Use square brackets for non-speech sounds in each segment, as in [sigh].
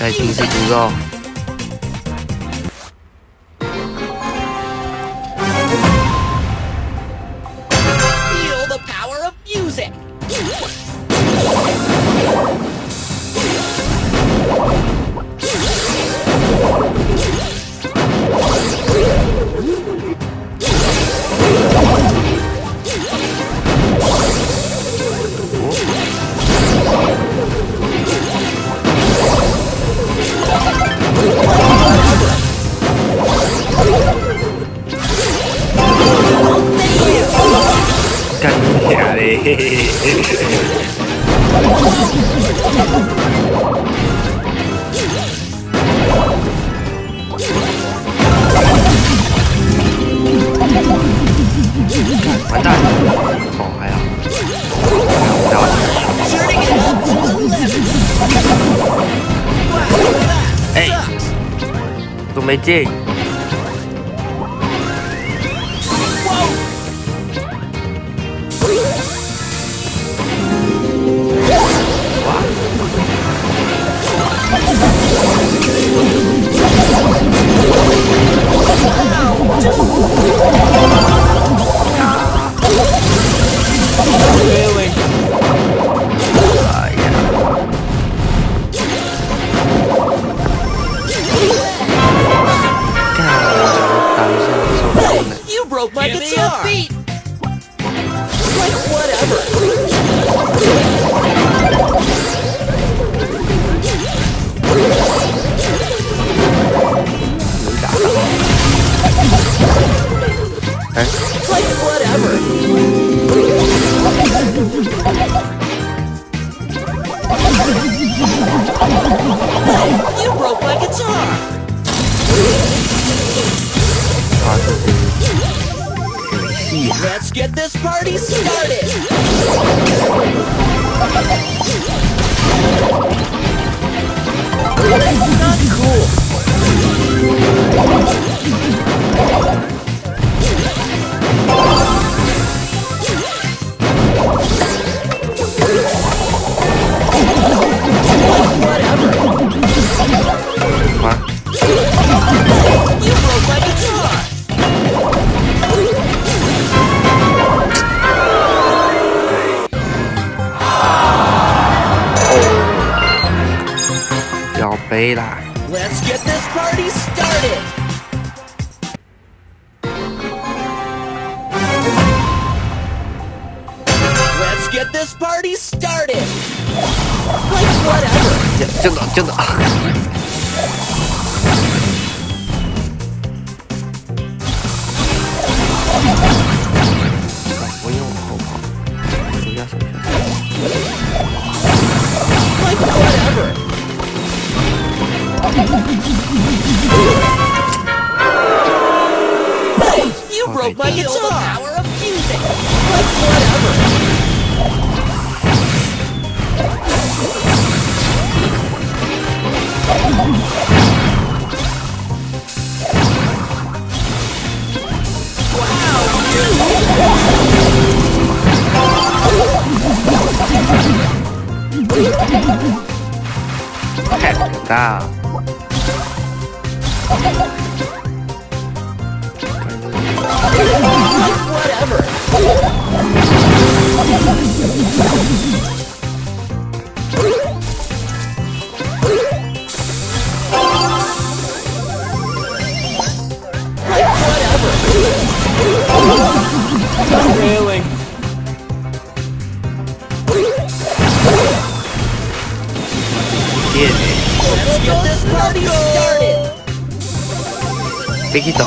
Đây chính. satu magic Wow. [laughs] You broke my guitar! Like, whatever. Like, whatever. You broke my guitar! Let's get this party started! You broke my guitar! the power of music. Like whatever! Heck, da. Whatever! Like whatever! Really? Bien, Let's get this party started! Pequito,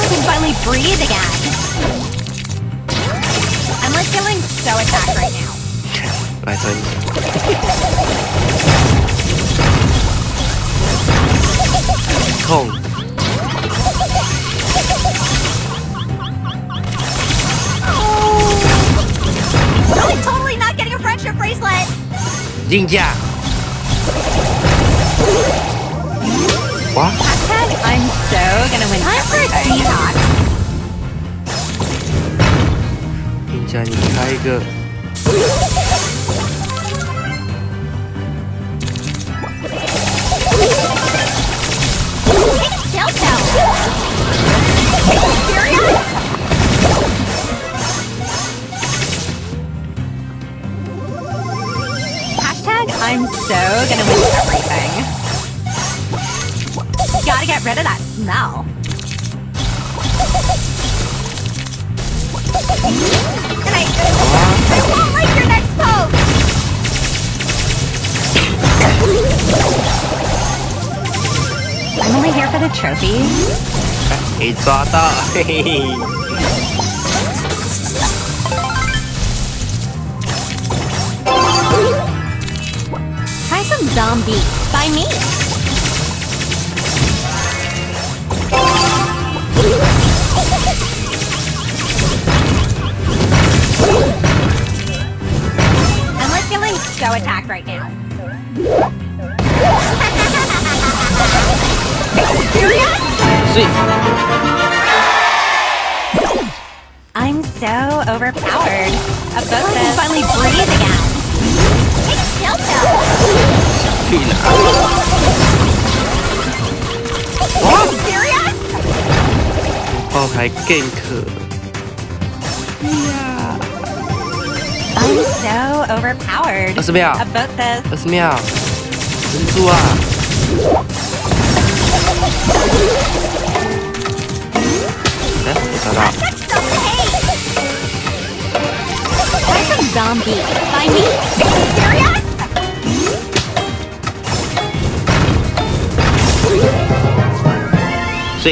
I can finally breathe again. I'm like feeling so attacked right now. I think. Cold. Oh. No, I'm totally not getting a friendship bracelet! Jinja! What? I'm so gonna win. Time for a TikTok. Ninja Tiger. [laughs] now. I'm only here for the trophies. It's all Try some zombie by me. I'm like feeling so attacked right now. I'm so overpowered. A boat can finally breathe again. Take a chill pill. 去哪？ Serious? 爆开 gank， I'm so overpowered. 二十秒， A boat says 二十秒，忍住啊！哎，没找到， That's so hate. Try some zombie by me. Serious? 所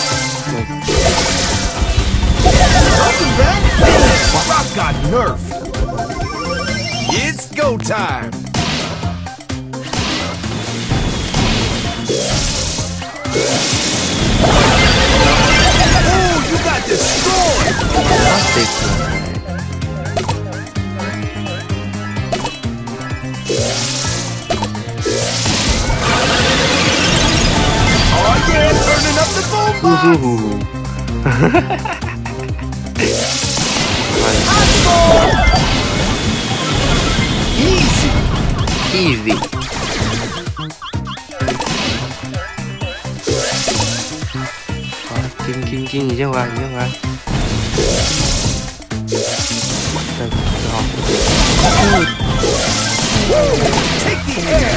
Welcome! Rock got nerfed! It's go time! Oh, you got? Oh yeah, turning up the! Easy. Easy. Rồi, kim kim kim gì chứ hoàng chứ hoàng. Đây, rồi. Take the air.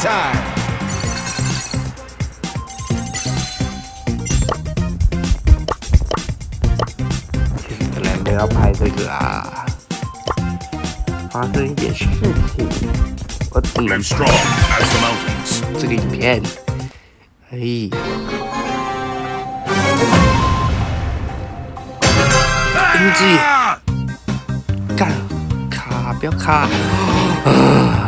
time. 本来没有拍这个啊，发生一点事情，我只能 Live strong as the mountains. 这个影片，哎，英记，[gasps] 干，卡，不要卡，啊，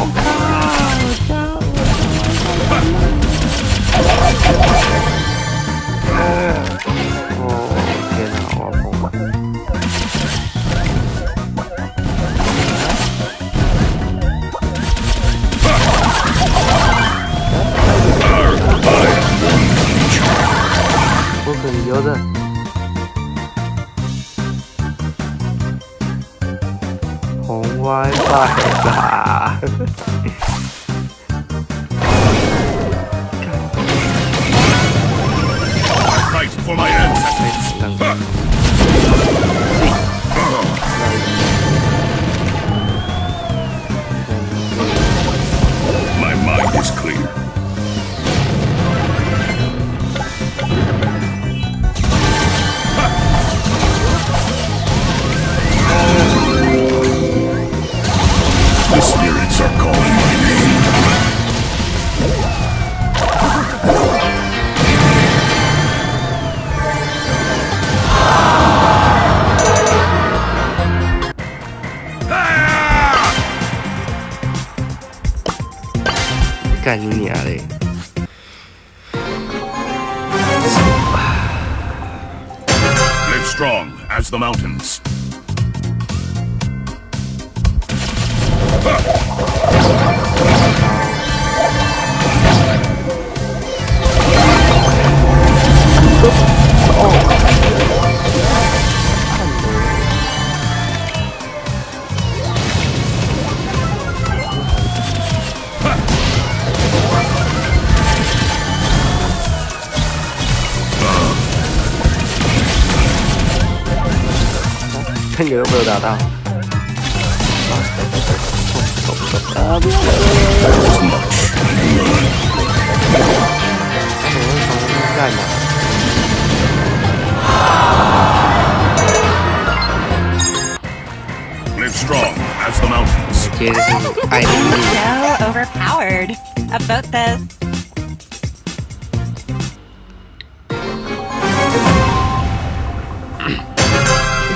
好卡，哦，天哪，我要疯了。我很牛的。 wine pocket. for my ancestors. My mind is clear. The spirits are calling my name. Ah! 干你娘嘞！ Live strong as the mountains. down. Stop, stop, strong as the mountains. I am so overpowered about this.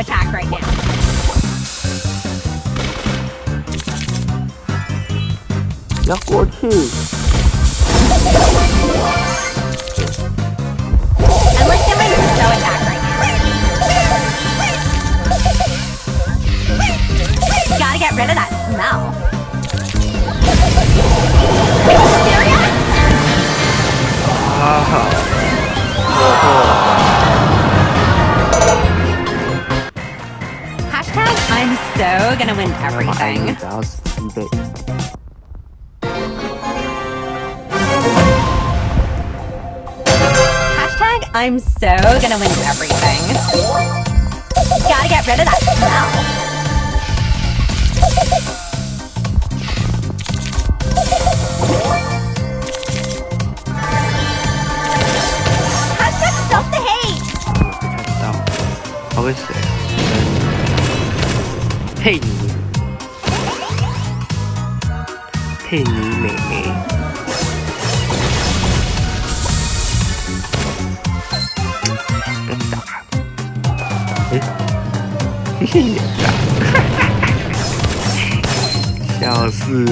attack right now. For two. Gotta get rid of that smell. Are you. Uh -huh. so gonna win everything. Hashtag I'm so gonna win everything. Gotta get rid of that smell. Hashtag stop the hate. How is it? 佩妮，佩妮妹妹，被打。诶，线演的，笑死，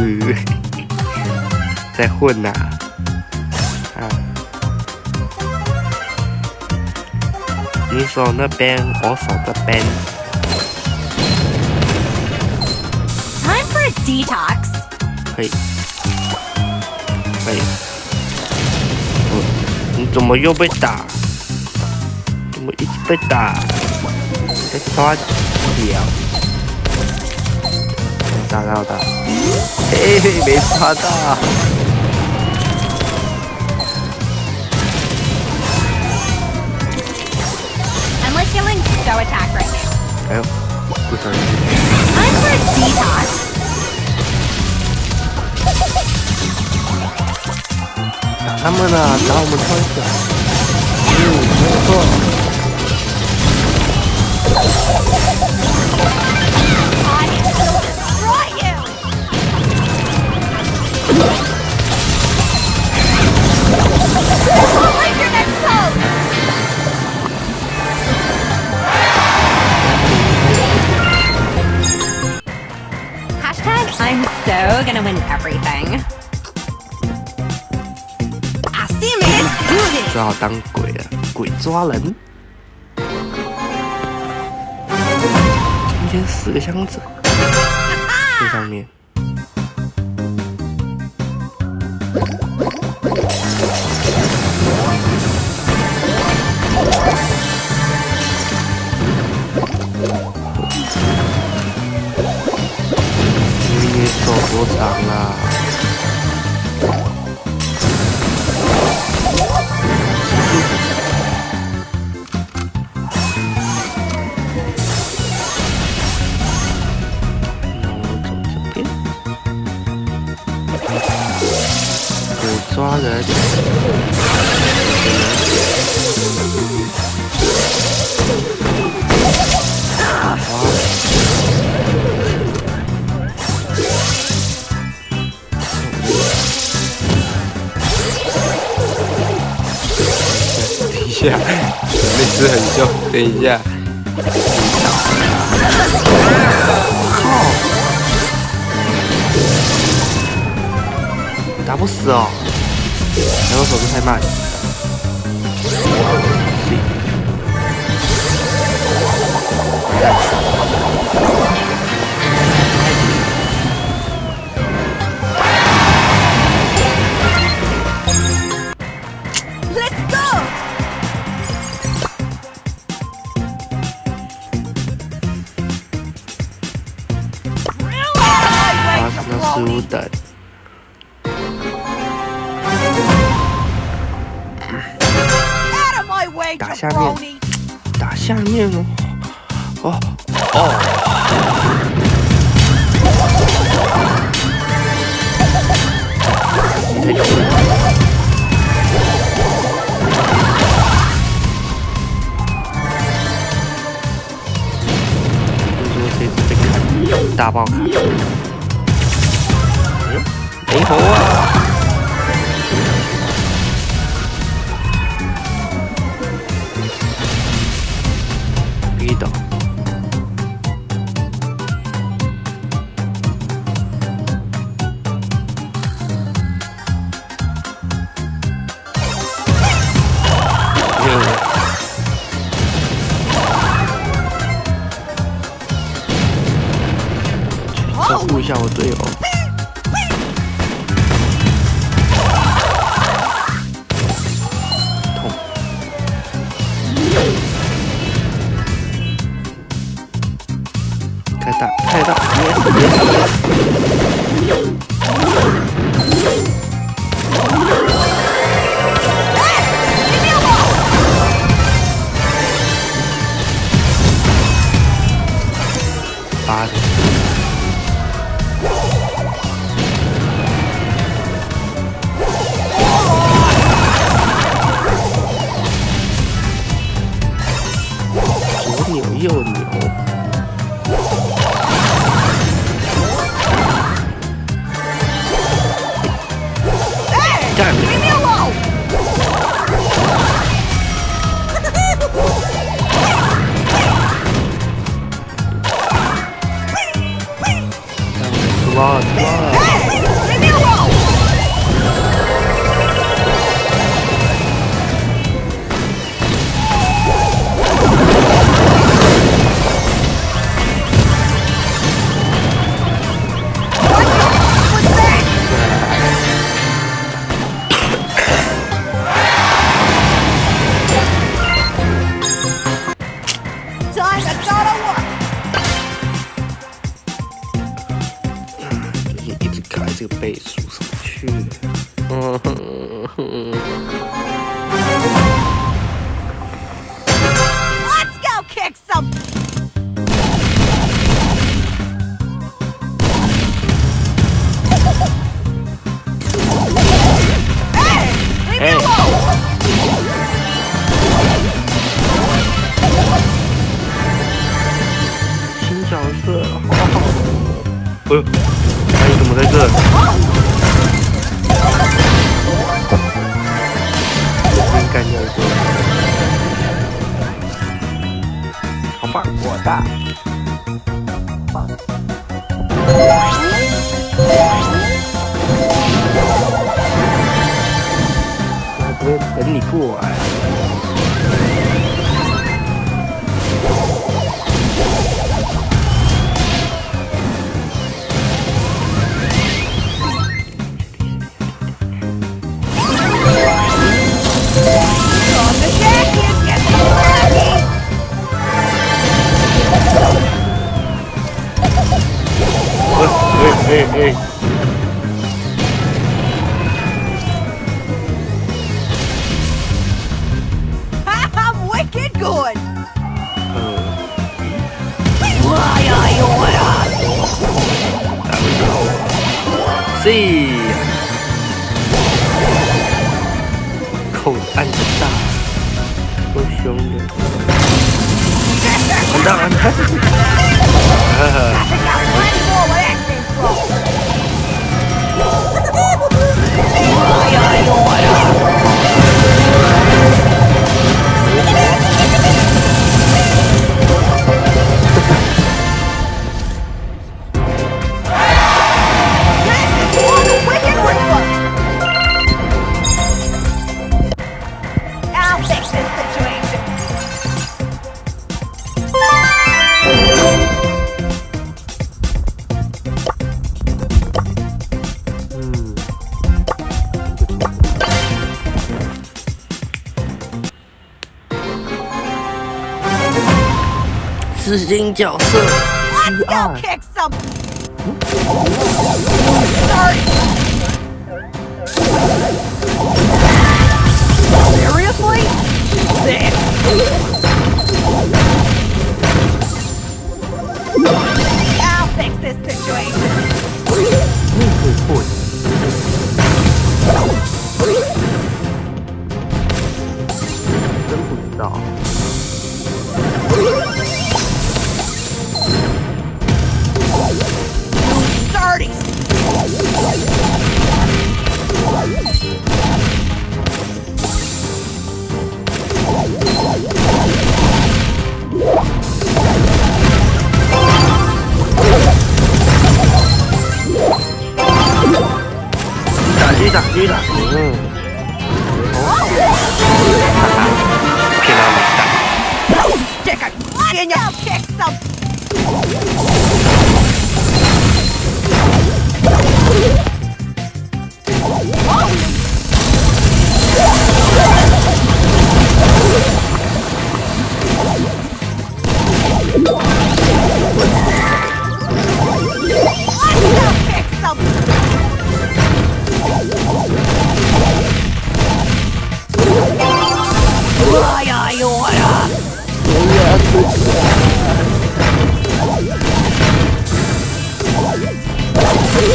在混呐、啊！你手那边，我手这边。Time for a detox. 可以，可以。嗯，你怎么又被打？怎么一直被打？在抓脚，没抓到的，嘿嘿，没抓到。 I'm like feeling so attacked right now. 哎呦，不小心， Time for a detox. 아무나 나오면 터졌어 응, 음, 그래서 So gonna win everything. 只好当鬼了，鬼抓人。今天四个箱子，这上面。等一下，靠打不死哦，然后手速太慢。[laughs] 保护一下我队友。 좋아 좋아. 我的。我大等你过来 Hey. Let's go Kick some. Sorry. Seriously? I'll fix this situation.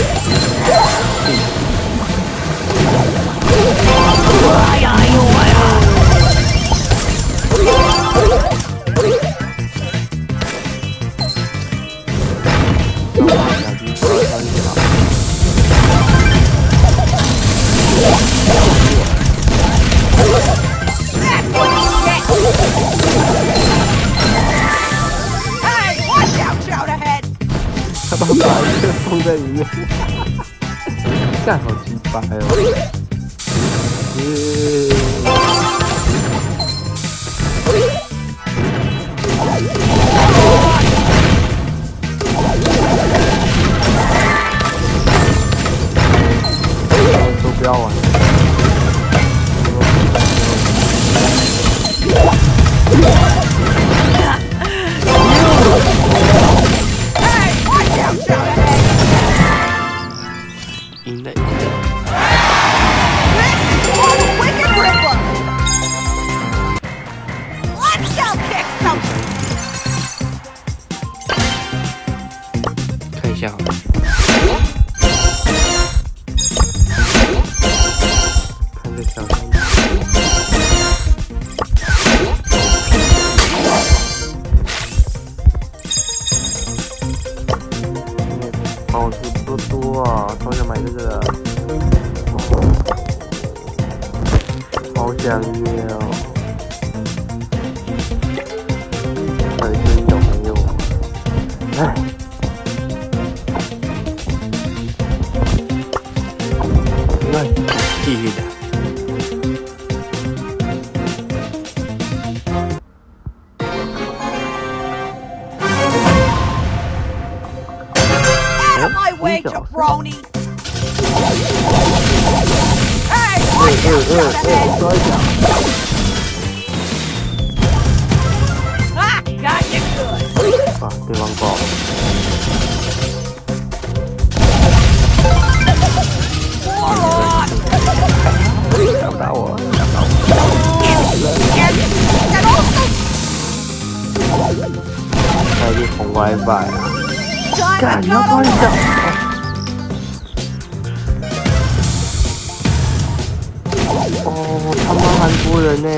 Let's go. fantasmas. 下，你要装一下。哦，他妈韩国人呢、